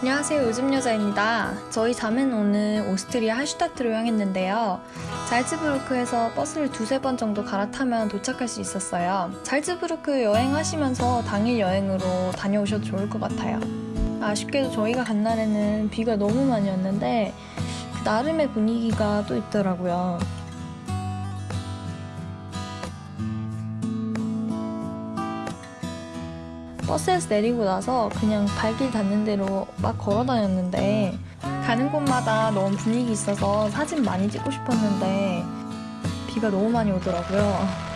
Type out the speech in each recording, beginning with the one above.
안녕하세요. 요즘여자입니다. 저희 자매는 오늘 오스트리아 할슈타트로 향했는데요. 잘츠부르크에서 버스를 두세 번 정도 갈아타면 도착할 수 있었어요. 잘츠부르크 여행하시면서 당일 여행으로 다녀오셔도 좋을 것 같아요. 아쉽게도 저희가 간 날에는 비가 너무 많이 왔는데 그 나름의 분위기가 또 있더라고요 버스에서 내리고 나서 그냥 발길 닿는 대로 막 걸어 다녔는데 가는 곳마다 너무 분위기 있어서 사진 많이 찍고 싶었는데 비가 너무 많이 오더라고요.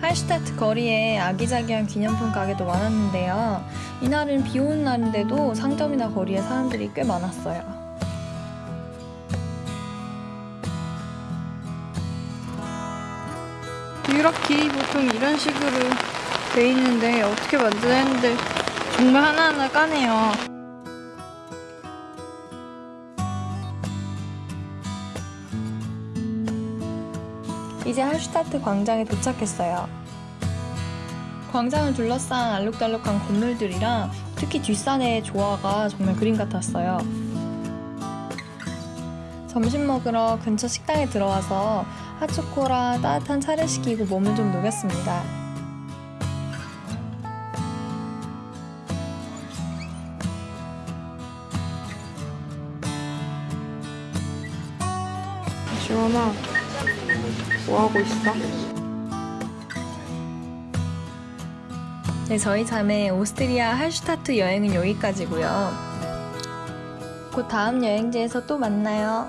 할슈타트 거리에 아기자기한 기념품 가게도 많았는데요. 이날은 비 오는 날인데도 상점이나 거리에 사람들이 꽤 많았어요. 유럽기 보통 이런 식으로 돼 있는데 어떻게 만드나 했는데 정말 하나하나 까네요. 이제 할슈타트 광장에 도착했어요. 광장을 둘러싼 알록달록한 건물들이랑 특히 뒷산의 조화가 정말 그림 같았어요. 점심 먹으러 근처 식당에 들어와서 핫초코랑 따뜻한 차를 시키고 몸을 좀 녹였습니다. 지원아, 뭐 하고 있어? 네, 저희 자매 오스트리아 할슈타트 여행은 여기까지고요. 곧 다음 여행지에서 또 만나요.